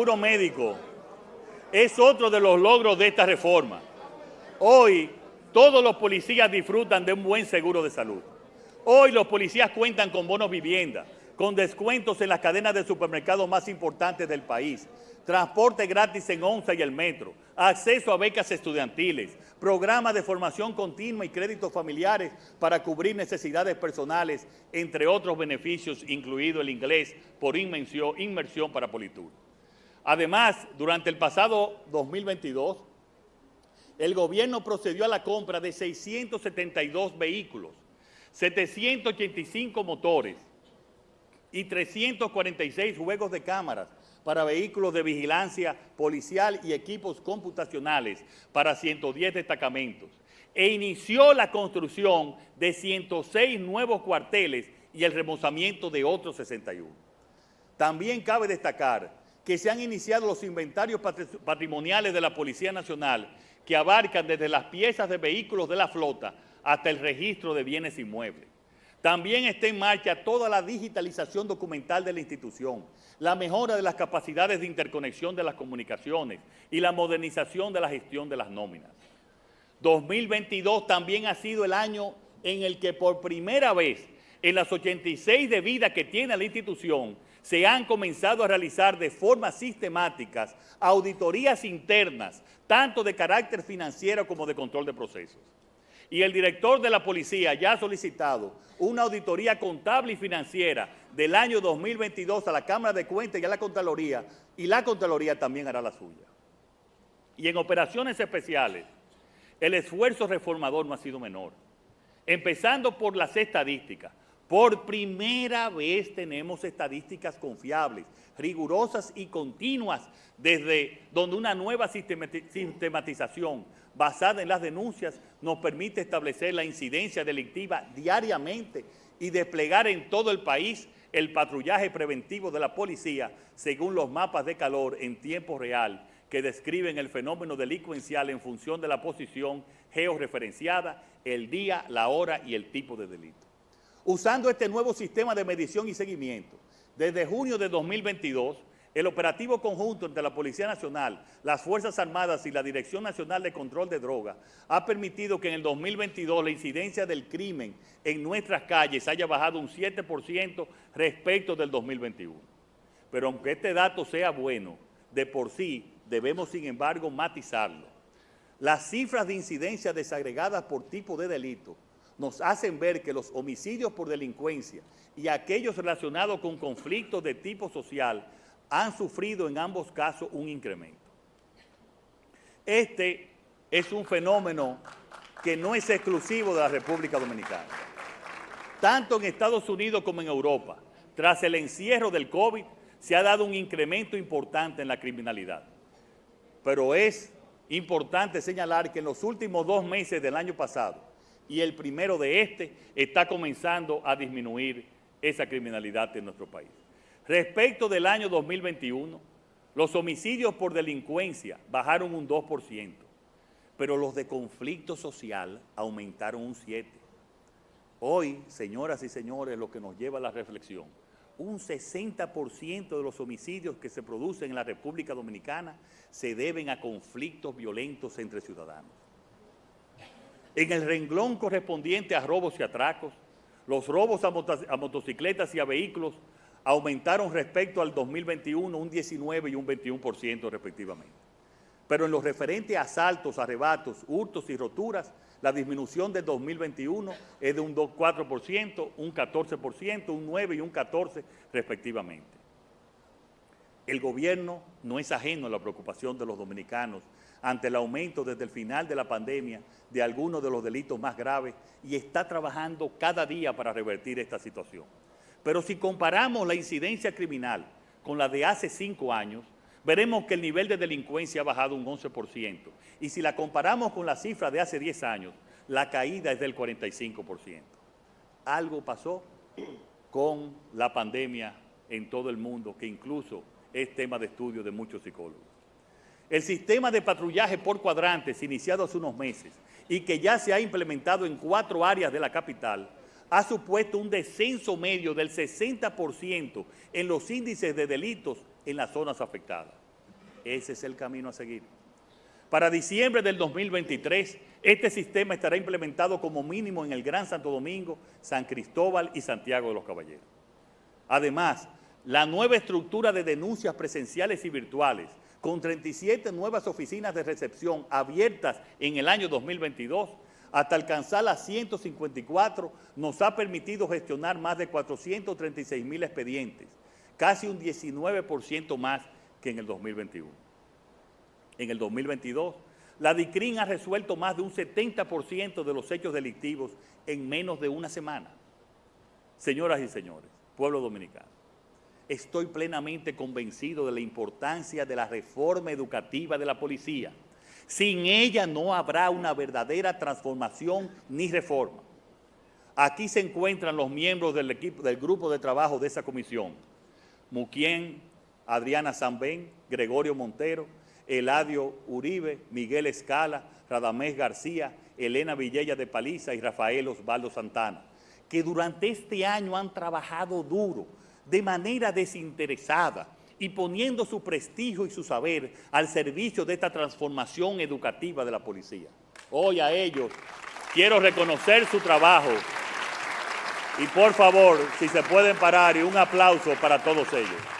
seguro médico es otro de los logros de esta reforma. Hoy todos los policías disfrutan de un buen seguro de salud. Hoy los policías cuentan con bonos vivienda, con descuentos en las cadenas de supermercados más importantes del país, transporte gratis en ONSA y el metro, acceso a becas estudiantiles, programas de formación continua y créditos familiares para cubrir necesidades personales, entre otros beneficios, incluido el inglés por inmersión, inmersión para Politur. Además, durante el pasado 2022, el gobierno procedió a la compra de 672 vehículos, 785 motores y 346 juegos de cámaras para vehículos de vigilancia policial y equipos computacionales para 110 destacamentos e inició la construcción de 106 nuevos cuarteles y el remozamiento de otros 61. También cabe destacar que se han iniciado los inventarios patrimoniales de la Policía Nacional que abarcan desde las piezas de vehículos de la flota hasta el registro de bienes inmuebles. También está en marcha toda la digitalización documental de la institución, la mejora de las capacidades de interconexión de las comunicaciones y la modernización de la gestión de las nóminas. 2022 también ha sido el año en el que por primera vez en las 86 de vida que tiene la institución se han comenzado a realizar de forma sistemática auditorías internas, tanto de carácter financiero como de control de procesos y el director de la policía ya ha solicitado una auditoría contable y financiera del año 2022 a la Cámara de Cuentas y a la Contraloría, y la Contraloría también hará la suya. Y en operaciones especiales, el esfuerzo reformador no ha sido menor. Empezando por las estadísticas. Por primera vez tenemos estadísticas confiables, rigurosas y continuas, desde donde una nueva sistematización basada en las denuncias nos permite establecer la incidencia delictiva diariamente y desplegar en todo el país el patrullaje preventivo de la policía según los mapas de calor en tiempo real que describen el fenómeno delincuencial en función de la posición georreferenciada, el día, la hora y el tipo de delito. Usando este nuevo sistema de medición y seguimiento, desde junio de 2022, el operativo conjunto entre la Policía Nacional, las Fuerzas Armadas y la Dirección Nacional de Control de Drogas ha permitido que en el 2022 la incidencia del crimen en nuestras calles haya bajado un 7% respecto del 2021. Pero aunque este dato sea bueno, de por sí debemos sin embargo matizarlo. Las cifras de incidencia desagregadas por tipo de delito nos hacen ver que los homicidios por delincuencia y aquellos relacionados con conflictos de tipo social han sufrido en ambos casos un incremento. Este es un fenómeno que no es exclusivo de la República Dominicana. Tanto en Estados Unidos como en Europa, tras el encierro del COVID, se ha dado un incremento importante en la criminalidad. Pero es importante señalar que en los últimos dos meses del año pasado y el primero de este, está comenzando a disminuir esa criminalidad en nuestro país. Respecto del año 2021, los homicidios por delincuencia bajaron un 2%, pero los de conflicto social aumentaron un 7%. Hoy, señoras y señores, lo que nos lleva a la reflexión, un 60% de los homicidios que se producen en la República Dominicana se deben a conflictos violentos entre ciudadanos. En el renglón correspondiente a robos y atracos, los robos a, motocicletas y a vehículos aumentaron respecto al 2021 un 19 y un 21% respectivamente. Pero en lo referente a asaltos, arrebatos, hurtos y roturas, la disminución de 2021 es de un 4%, un 14%, un 9 y un 14% respectivamente. El gobierno no es ajeno a la preocupación de los dominicanos ante el aumento desde el final de la pandemia de algunos de los delitos más graves y está trabajando cada día para revertir esta situación. Pero si comparamos la incidencia criminal con la de hace cinco años, veremos que el nivel de delincuencia ha bajado un 11%. Y si la comparamos con la cifra de hace 10 años, la caída es del 45%. Algo pasó con la pandemia en todo el mundo, que incluso es tema de estudio de muchos psicólogos. El sistema de patrullaje por cuadrantes, iniciado hace unos meses, y que ya se ha implementado en cuatro áreas de la capital, ha supuesto un descenso medio del 60% en los índices de delitos en las zonas afectadas. Ese es el camino a seguir. Para diciembre del 2023, este sistema estará implementado como mínimo en el Gran Santo Domingo, San Cristóbal y Santiago de los Caballeros. Además, la nueva estructura de denuncias presenciales y virtuales, con 37 nuevas oficinas de recepción abiertas en el año 2022, hasta alcanzar las 154, nos ha permitido gestionar más de 436 mil expedientes, casi un 19% más que en el 2021. En el 2022, la DICRIN ha resuelto más de un 70% de los hechos delictivos en menos de una semana. Señoras y señores, pueblo dominicano, estoy plenamente convencido de la importancia de la reforma educativa de la policía. Sin ella no habrá una verdadera transformación ni reforma. Aquí se encuentran los miembros del, equipo, del grupo de trabajo de esa comisión. Muquien, Adriana Zambén, Gregorio Montero, Eladio Uribe, Miguel Escala, Radamés García, Elena Villella de Paliza y Rafael Osvaldo Santana, que durante este año han trabajado duro, de manera desinteresada, y poniendo su prestigio y su saber al servicio de esta transformación educativa de la policía. Hoy a ellos quiero reconocer su trabajo y por favor, si se pueden parar y un aplauso para todos ellos.